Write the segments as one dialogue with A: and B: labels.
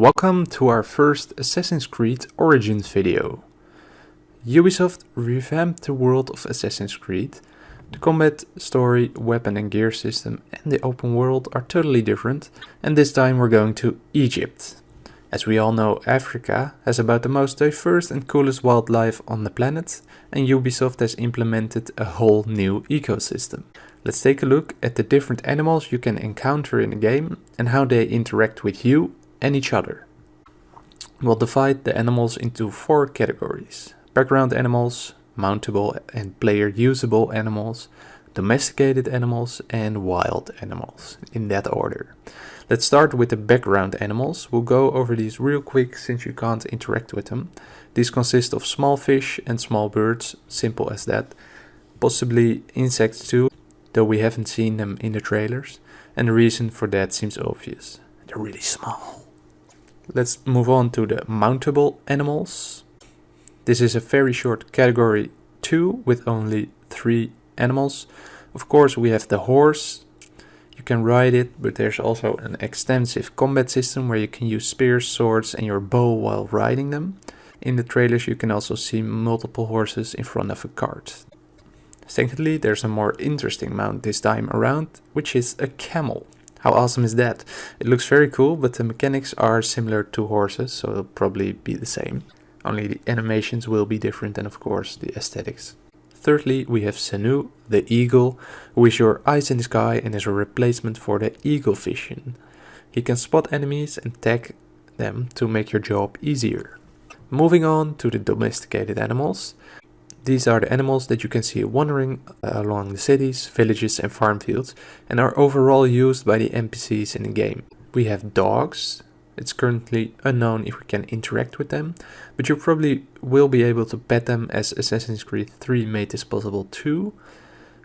A: Welcome to our first Assassin's Creed Origins video. Ubisoft revamped the world of Assassin's Creed. The combat, story, weapon and gear system and the open world are totally different and this time we're going to Egypt. As we all know, Africa has about the most diverse and coolest wildlife on the planet and Ubisoft has implemented a whole new ecosystem. Let's take a look at the different animals you can encounter in the game and how they interact with you and each other. We'll divide the animals into four categories. Background animals, mountable and player usable animals, domesticated animals and wild animals, in that order. Let's start with the background animals. We'll go over these real quick since you can't interact with them. These consist of small fish and small birds, simple as that. Possibly insects too, though we haven't seen them in the trailers. And the reason for that seems obvious. They're really small. Let's move on to the mountable animals. This is a very short category 2 with only 3 animals. Of course we have the horse. You can ride it, but there's also an extensive combat system where you can use spears, swords and your bow while riding them. In the trailers you can also see multiple horses in front of a cart. Secondly, there's a more interesting mount this time around, which is a camel. How awesome is that? It looks very cool, but the mechanics are similar to horses, so it'll probably be the same. Only the animations will be different and of course the aesthetics. Thirdly, we have Senu, the eagle, who is your eyes in the sky and is a replacement for the eagle vision. He can spot enemies and tag them to make your job easier. Moving on to the domesticated animals. These are the animals that you can see wandering uh, along the cities, villages and farm fields and are overall used by the NPCs in the game. We have dogs. It's currently unknown if we can interact with them, but you probably will be able to pet them as Assassin's Creed 3 made this possible too.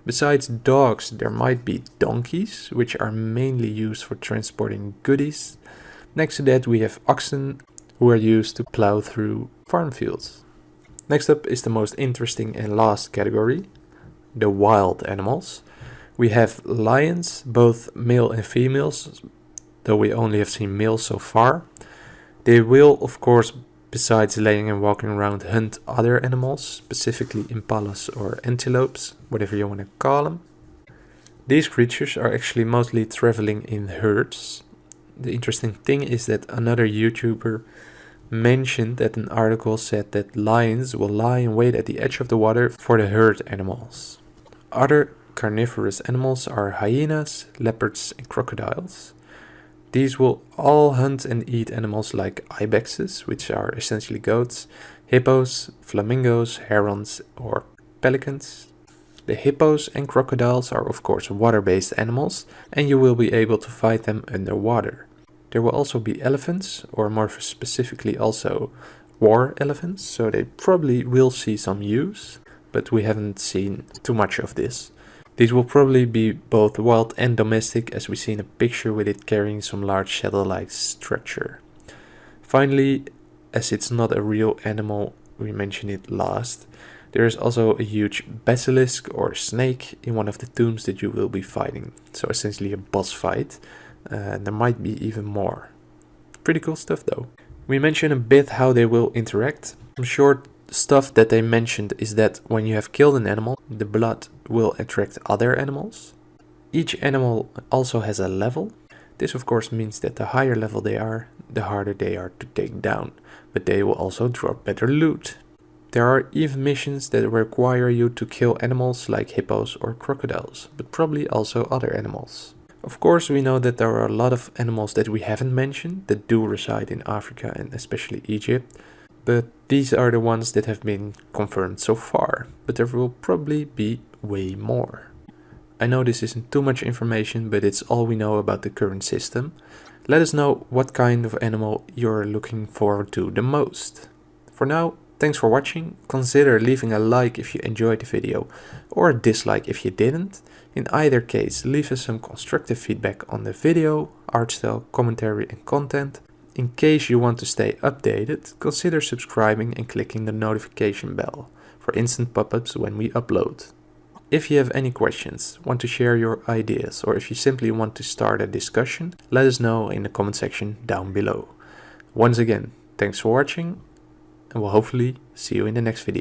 A: Besides dogs, there might be donkeys, which are mainly used for transporting goodies. Next to that we have oxen, who are used to plow through farm fields. Next up is the most interesting and last category, the wild animals. We have lions, both male and females, though we only have seen males so far. They will, of course, besides laying and walking around, hunt other animals, specifically impalas or antelopes, whatever you want to call them. These creatures are actually mostly traveling in herds. The interesting thing is that another YouTuber mentioned that an article said that lions will lie in wait at the edge of the water for the herd animals. Other carnivorous animals are hyenas, leopards and crocodiles. These will all hunt and eat animals like ibexes, which are essentially goats, hippos, flamingos, herons or pelicans. The hippos and crocodiles are of course water-based animals and you will be able to fight them underwater. There will also be elephants, or more specifically also war elephants, so they probably will see some use, but we haven't seen too much of this. These will probably be both wild and domestic as we see in a picture with it carrying some large shadow-like structure. Finally, as it's not a real animal, we mention it last, there is also a huge basilisk or snake in one of the tombs that you will be fighting, so essentially a boss fight. Uh, there might be even more. Pretty cool stuff though. We mentioned a bit how they will interact. Some short stuff that they mentioned is that when you have killed an animal, the blood will attract other animals. Each animal also has a level. This of course means that the higher level they are, the harder they are to take down. But they will also drop better loot. There are even missions that require you to kill animals like hippos or crocodiles, but probably also other animals. Of course, we know that there are a lot of animals that we haven't mentioned that do reside in Africa and especially Egypt, but these are the ones that have been confirmed so far, but there will probably be way more. I know this isn't too much information, but it's all we know about the current system. Let us know what kind of animal you're looking forward to the most. For now, thanks for watching, consider leaving a like if you enjoyed the video, or a dislike if you didn't. In either case, leave us some constructive feedback on the video, art style, commentary and content. In case you want to stay updated, consider subscribing and clicking the notification bell for instant pop-ups when we upload. If you have any questions, want to share your ideas or if you simply want to start a discussion, let us know in the comment section down below. Once again, thanks for watching and we'll hopefully see you in the next video.